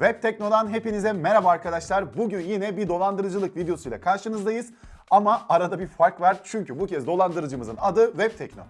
Web Tekno'dan hepinize merhaba arkadaşlar. Bugün yine bir dolandırıcılık videosuyla karşınızdayız. Ama arada bir fark var çünkü bu kez dolandırıcımızın adı Web Tekno.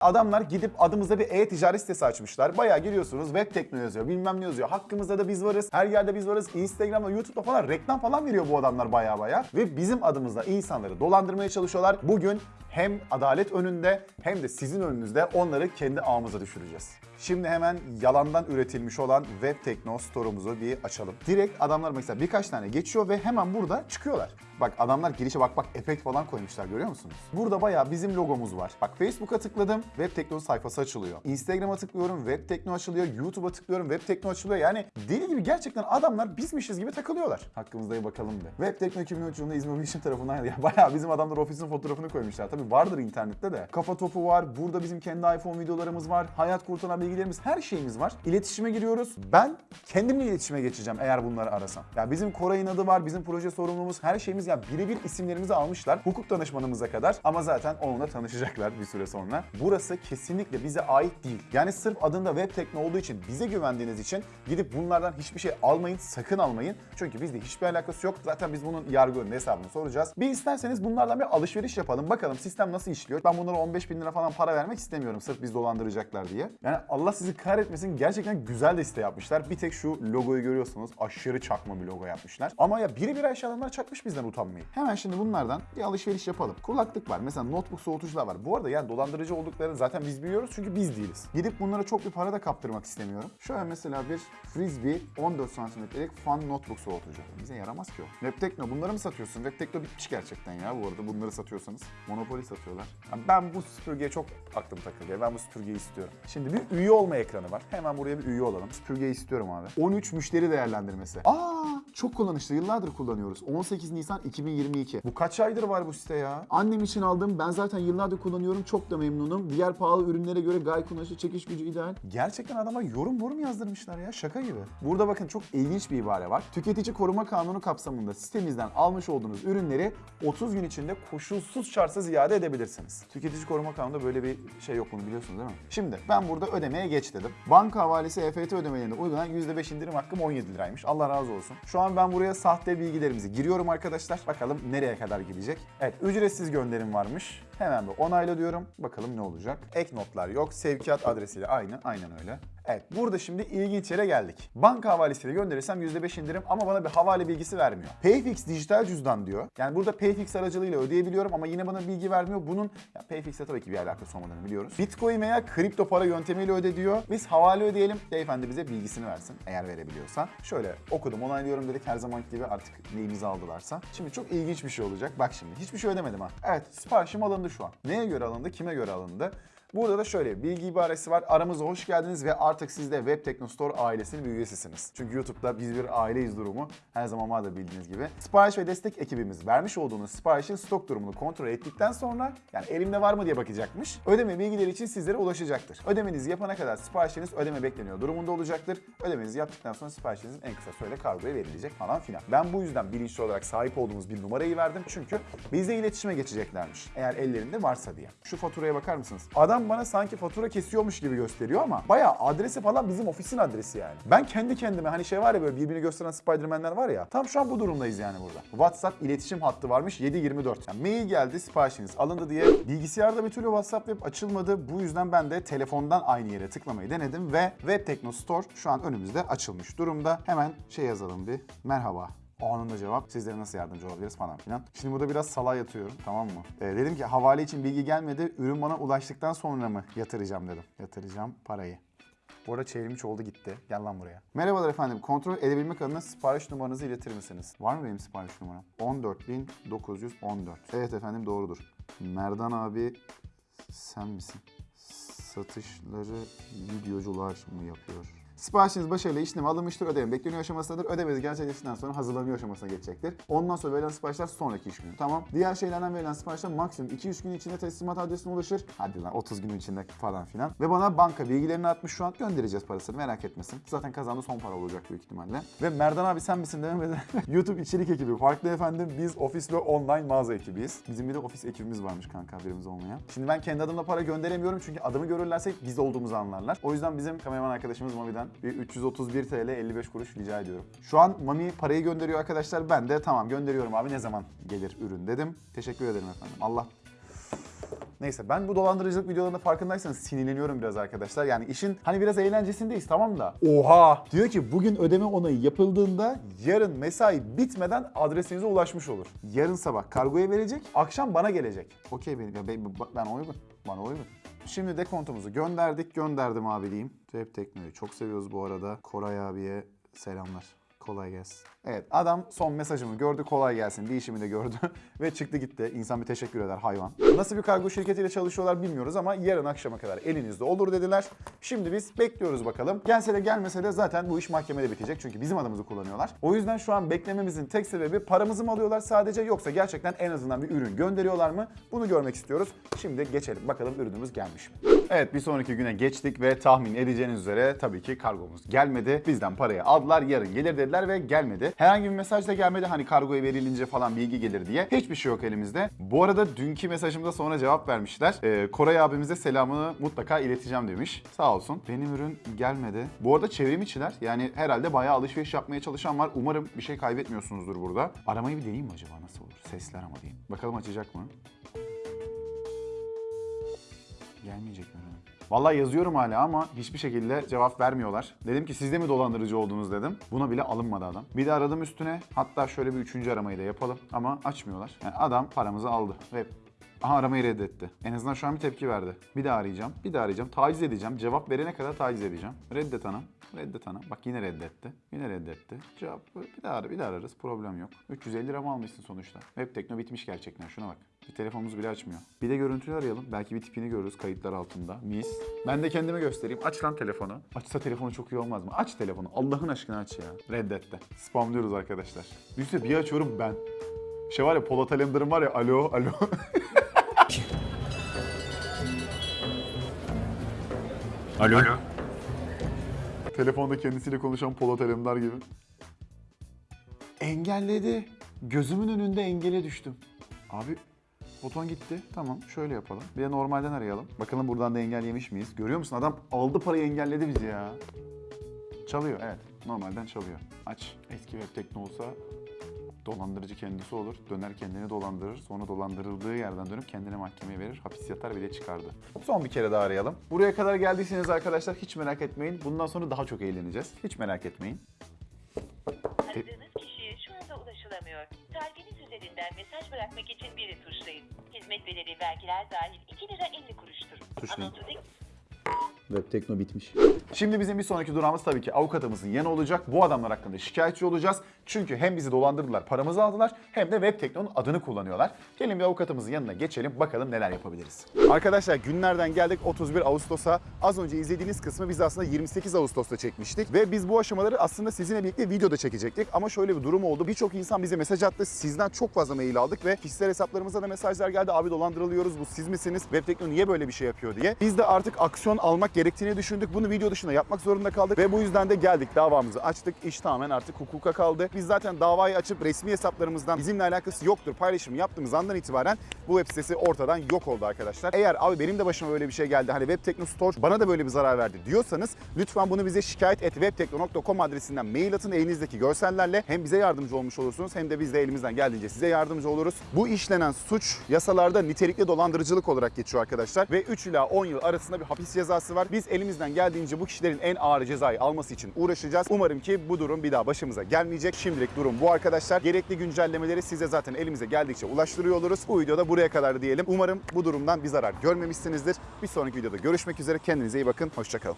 Adamlar gidip adımıza bir e-ticaret sitesi açmışlar. Bayağı giriyorsunuz web tekno yazıyor bilmem ne yazıyor. Hakkımızda da biz varız. Her yerde biz varız. Instagram'da, YouTube'da falan reklam falan veriyor bu adamlar bayağı bayağı. Ve bizim adımızda insanları dolandırmaya çalışıyorlar. Bugün hem adalet önünde hem de sizin önünüzde onları kendi ağımıza düşüreceğiz. Şimdi hemen yalandan üretilmiş olan Web Tekno store'umuzu bir açalım. Direkt adamlar mesela birkaç tane geçiyor ve hemen burada çıkıyorlar. Bak adamlar girişe bak bak efekt falan koymuşlar görüyor musunuz? Burada bayağı bizim logomuz var. Bak Facebook'a tıkladım Web Tekno sayfası açılıyor. Instagram'a tıklıyorum Web Tekno açılıyor. YouTube'a tıklıyorum Web Tekno açılıyor. Yani deli gibi gerçekten adamlar bizmişiz gibi takılıyorlar. Hakkımızda bir bakalım bir. Web Tekno 2013 yılında İzmir Bilişim tarafından ya bayağı bizim adamlar ofisin fotoğrafını koymuşlar. Tabii vardır internette de. Kafa topu var. Burada bizim kendi iPhone videolarımız var. Hayat kurtaran bilgilerimiz her şeyimiz var. İletişime giriyoruz. Ben kendimle iletişime geçeceğim eğer bunları arasam. Ya bizim Koray'ın adı var. Bizim proje sorumlumuz. Her şeyimiz ya birebir isimlerimizi almışlar. Hukuk danışmanımıza kadar. Ama zaten onunla tanışacaklar bir süre sonra. Burası kesinlikle bize ait değil. Yani sırf adında web tekno olduğu için bize güvendiğiniz için gidip bunlardan hiçbir şey almayın. Sakın almayın. Çünkü bizde hiçbir alakası yok. Zaten biz bunun yargı önünde hesabını soracağız. Bir isterseniz bunlardan bir alışveriş yapalım. Bakalım sistem nasıl işliyor. Ben bunlara 15 bin lira falan para vermek istemiyorum. Sırf biz dolandıracaklar diye. Yani Allah sizi kahretmesin. Gerçekten güzel de site yapmışlar. Bir tek şu logoyu görüyorsunuz. Aşırı çakma bir logo yapmışlar. Ama ya biri bir Ayşe adamlar çakmış bizden utanmayı. Hemen şimdi bunlardan bir alışveriş yapalım. Kulaklık var. Mesela notebook soğutucular var. Bu arada yani dolandırıcı olduklarını zaten biz biliyoruz çünkü biz değiliz. Gidip bunlara çok bir para da kaptırmak istemiyorum. Şöyle mesela bir Frisbee 14 santimetrelik fan notebook soğutucu. Bize yaramaz ki o. Webtekno bunları mı satıyorsun? Webtekno bitmiş gerçekten ya bu arada bunları satıyorsanız. Monopoly satıyorlar. Ya ben bu süpürgeye çok aklım takılıyor. Ben bu süpürgeyi istiyorum. Şimdi bir üye olma ekranı var. Hemen buraya bir üye olalım. Süpürgeyi istiyorum abi. 13 müşteri değerlendirmesi. Aa çok kullanışlı. Yıllardır kullanıyoruz. 18 Nisan 2022. Bu kaç aydır var bu site ya? Annem için aldım. Ben zaten yıllardır kullanıyorum. Çok da memnunum. Diğer pahalı ürünlere göre gayet kullanışlı, çekiş gücü ideal. Gerçekten adama yorum yorum yazdırmışlar ya. Şaka gibi. Burada bakın çok ilginç bir ibare var. Tüketici koruma kanunu kapsamında sitemizden almış olduğunuz ürünleri 30 gün içinde koşulsuz şartsız iade edebilirsiniz. Tüketici koruma kanununda böyle bir şey yok bunu biliyorsunuz değil mi? Şimdi ben burada ödemeye geç dedim. Banka havalesi EFT ödemelerinde uygulanan %5 indirim hakkım 17 liraymış. Allah razı olsun. Şu an ben buraya sahte bilgilerimizi giriyorum arkadaşlar. Bakalım nereye kadar gidecek. Evet ücretsiz gönderim varmış. Hemen bir onayla diyorum. Bakalım ne olacak. Ek notlar yok. Sevkiyat adresiyle aynı. Aynen öyle. Evet burada şimdi ilginç yere geldik. Banka havalesiyle gönderirsem %5 indirim ama bana bir havale bilgisi vermiyor. Payfix dijital cüzdan diyor. Yani burada Payfix aracılığıyla ödeyebiliyorum ama yine bana bilgi vermiyor. Bunun ya Payfix'e tabii ki bir alakası olmadığını biliyoruz. Bitcoin veya kripto para yöntemiyle öde diyor. Biz havale ödeyelim. Beyefendi bize bilgisini versin eğer verebiliyorsa. Şöyle okudum onaylıyorum dedik her zamanki gibi artık neyimizi aldılarsa. Şimdi çok ilginç bir şey olacak. Bak şimdi hiçbir şey ödemedim ha. Evet siparişim alındı şu an. Neye göre alındı? Kime göre alındı? Burada da şöyle bilgi ibaresi var. Aramıza hoş geldiniz ve artık siz de Web Tekno Store ailesinin bir üyesisiniz. Çünkü YouTube'da biz bir aileyiz durumu her zaman vardır bildiğiniz gibi. Sipariş ve destek ekibimiz vermiş olduğunuz siparişin stok durumunu kontrol ettikten sonra yani elimde var mı diye bakacakmış. Ödeme bilgileri için sizlere ulaşacaktır. Ödemenizi yapana kadar siparişiniz ödeme bekleniyor durumunda olacaktır. Ödemenizi yaptıktan sonra siparişinizin en kısa sürede kargoya verilecek falan filan. Ben bu yüzden bilinçli olarak sahip olduğumuz bir numarayı verdim çünkü bizle iletişime geçeceklermiş. Eğer ellerinde varsa diye. Şu faturaya bakar mısınız? Adam bana sanki fatura kesiyormuş gibi gösteriyor ama bayağı adresi falan bizim ofisin adresi yani. Ben kendi kendime hani şey var ya böyle birbirini gösteren Spiderman'ler var ya. Tam şu an bu durumdayız yani burada. WhatsApp iletişim hattı varmış 724. Yani mail geldi siparişiniz alındı diye. Bilgisayarda bir türlü WhatsApp web açılmadı. Bu yüzden ben de telefondan aynı yere tıklamayı denedim ve Web Tekno Store şu an önümüzde açılmış durumda. Hemen şey yazalım bir. Merhaba. Anında cevap. Sizlere nasıl yardımcı olabiliriz falan filan. Şimdi burada biraz salağa yatıyorum tamam mı? Ee, dedim ki havale için bilgi gelmedi. Ürün bana ulaştıktan sonra mı yatıracağım dedim. Yatıracağım parayı. Bu arada çevrimiç oldu gitti. Gel lan buraya. Merhabalar efendim. Kontrol edebilmek adına sipariş numaranızı iletir misiniz? Var mı benim sipariş numaram? 14914. Evet efendim doğrudur. Merdan abi sen misin? Satışları videocular mı yapıyor? Siparişiniz başarıyla işleme alınmıştır. Ödeme bekleniyor aşamasındadır. Ödemeniz gerçekleştikten sonra hazırlanıyor aşamasına geçecektir. Ondan sonra verilen siparişler sonraki iş günü. Tamam. Diğer şeylerden verilen siparişler maksimum 2-3 gün içinde teslimat adresine ulaşır. Hadi lan 30 gün içinde falan filan. Ve bana banka bilgilerini atmış şu an göndereceğiz parasını merak etmesin. Zaten kazandı son para olacak büyük ihtimalle. Ve Merdan abi sen misin dememeden YouTube içerik ekibi. Farklı efendim biz ofis ve online mağaza ekibiyiz. Bizim bir de ofis ekibimiz varmış kanka haberimiz olmayan. Şimdi ben kendi adımla para gönderemiyorum çünkü adımı görürlerse biz olduğumuzu anlarlar. O yüzden bizim kameraman arkadaşımız Mami'den bir 331 TL 55 kuruş rica ediyorum. Şu an Mami parayı gönderiyor arkadaşlar. Ben de tamam gönderiyorum abi ne zaman gelir ürün dedim. Teşekkür ederim efendim. Allah Neyse ben bu dolandırıcılık videolarında farkındaysanız sinirleniyorum biraz arkadaşlar. Yani işin hani biraz eğlencesindeyiz tamam da. Oha! Diyor ki bugün ödeme onayı yapıldığında yarın mesai bitmeden adresinize ulaşmış olur. Yarın sabah kargoya verecek, akşam bana gelecek. Okey benim ya ben, ben uygun. Bana uygun. Şimdi dekontumuzu gönderdik. Gönderdim abi diyeyim. Web Tekno'yu çok seviyoruz bu arada. Koray abiye selamlar. Kolay gelsin. Evet adam son mesajımı gördü kolay gelsin değişimi de gördü ve çıktı gitti. İnsan bir teşekkür eder hayvan. Nasıl bir kargo şirketiyle çalışıyorlar bilmiyoruz ama yarın akşama kadar elinizde olur dediler. Şimdi biz bekliyoruz bakalım. Gelse de gelmese de zaten bu iş mahkemede bitecek çünkü bizim adımızı kullanıyorlar. O yüzden şu an beklememizin tek sebebi paramızı mı alıyorlar sadece yoksa gerçekten en azından bir ürün gönderiyorlar mı? Bunu görmek istiyoruz. Şimdi geçelim bakalım ürünümüz gelmiş mi? Evet bir sonraki güne geçtik ve tahmin edeceğiniz üzere tabii ki kargomuz gelmedi. Bizden parayı aldılar yarın gelir dediler ve gelmedi. Herhangi bir mesaj da gelmedi hani kargoya verilince falan bilgi gelir diye. Hiçbir şey yok elimizde. Bu arada dünkü mesajımda sonra cevap vermişler. Ee, Koray abimize selamını mutlaka ileteceğim demiş. Sağ olsun. Benim ürün gelmedi. Bu arada çevrim içiler. Yani herhalde bayağı alışveriş yapmaya çalışan var. Umarım bir şey kaybetmiyorsunuzdur burada. Aramayı bir deneyeyim mi acaba nasıl olur? Sesler ama diyeyim. Bakalım açacak mı? Gelmeyecek mi? Vallahi yazıyorum hala ama hiçbir şekilde cevap vermiyorlar. Dedim ki siz de mi dolandırıcı oldunuz dedim. Buna bile alınmadı adam. Bir de aradım üstüne. Hatta şöyle bir üçüncü aramayı da yapalım. Ama açmıyorlar. Yani adam paramızı aldı. Ve Aha aramayı reddetti. En azından şu an bir tepki verdi. Bir daha arayacağım. Bir daha arayacağım. Taciz edeceğim. Cevap verene kadar taciz edeceğim. Reddet ana. Reddet ana. Bak yine reddetti. Yine reddetti. Cevap bir daha ara, bir daha ararız. Problem yok. 350 lira mı almışsın sonuçta? Web tekno bitmiş gerçekten. Şuna bak. Bir telefonumuz bile açmıyor. Bir de görüntülü arayalım. Belki bir tipini görürüz kayıtlar altında. Mis. Ben de kendime göstereyim. Aç lan telefonu. Açsa telefonu çok iyi olmaz mı? Aç telefonu. Allah'ın aşkına aç ya. Reddetti. Spamlıyoruz arkadaşlar. Düşünsene bir açıyorum ben. Şey var ya Polat Alemdar'ın var ya alo alo. Alo. Telefonda kendisiyle konuşan Polat Alemdar gibi. Engelledi. Gözümün önünde engele düştüm. Abi Foton gitti. Tamam şöyle yapalım. Bir de normalden arayalım. Bakalım buradan da engel yemiş miyiz? Görüyor musun? Adam aldı parayı engelledi bizi ya. Çalıyor evet. Normalden çalıyor. Aç. Eski web tekno olsa dolandırıcı kendisi olur. Döner kendini dolandırır. Sonra dolandırıldığı yerden dönüp kendini mahkemeye verir. Hapis yatar bir de çıkardı. Son bir kere daha arayalım. Buraya kadar geldiyseniz arkadaşlar hiç merak etmeyin. Bundan sonra daha çok eğleneceğiz. Hiç merak etmeyin. Aradığınız kişiye şu anda ulaşılamıyor. Tarifiniz üzerinden mesaj bırakmak için biri tuşlayın. Hizmet bedeli vergiler dahil 2 lira 50 kuruştur. Tuşlayın. Anonsu dik- Web Tekno bitmiş. Şimdi bizim bir sonraki durağımız tabii ki avukatımızın yanı olacak. Bu adamlar hakkında şikayetçi olacağız. Çünkü hem bizi dolandırdılar, paramızı aldılar hem de Web Tekno'nun adını kullanıyorlar. Gelin bir avukatımızın yanına geçelim bakalım neler yapabiliriz. Arkadaşlar günlerden geldik 31 Ağustos'a. Az önce izlediğiniz kısmı biz aslında 28 Ağustos'ta çekmiştik. Ve biz bu aşamaları aslında sizinle birlikte videoda çekecektik. Ama şöyle bir durum oldu. Birçok insan bize mesaj attı. Sizden çok fazla mail aldık ve kişisel hesaplarımıza da mesajlar geldi. Abi dolandırılıyoruz bu siz misiniz? Web Tekno niye böyle bir şey yapıyor diye. Biz de artık aksiyon almak gerektiğini düşündük. Bunu video dışında yapmak zorunda kaldık ve bu yüzden de geldik davamızı açtık. İş tamamen artık hukuka kaldı. Biz zaten davayı açıp resmi hesaplarımızdan bizimle alakası yoktur paylaşımı yaptığımız andan itibaren bu web sitesi ortadan yok oldu arkadaşlar. Eğer abi benim de başıma böyle bir şey geldi hani Web Tekno Store bana da böyle bir zarar verdi diyorsanız lütfen bunu bize şikayet et webtekno.com adresinden mail atın elinizdeki görsellerle hem bize yardımcı olmuş olursunuz hem de biz de elimizden geldiğince size yardımcı oluruz. Bu işlenen suç yasalarda nitelikli dolandırıcılık olarak geçiyor arkadaşlar ve 3 ila 10 yıl arasında bir hapis cezası var. Biz elimizden geldiğince bu kişilerin en ağır cezayı alması için uğraşacağız. Umarım ki bu durum bir daha başımıza gelmeyecek. Şimdilik durum bu arkadaşlar. Gerekli güncellemeleri size zaten elimize geldikçe ulaştırıyor oluruz. Bu videoda buraya kadar diyelim. Umarım bu durumdan bir zarar görmemişsinizdir. Bir sonraki videoda görüşmek üzere. Kendinize iyi bakın. Hoşçakalın.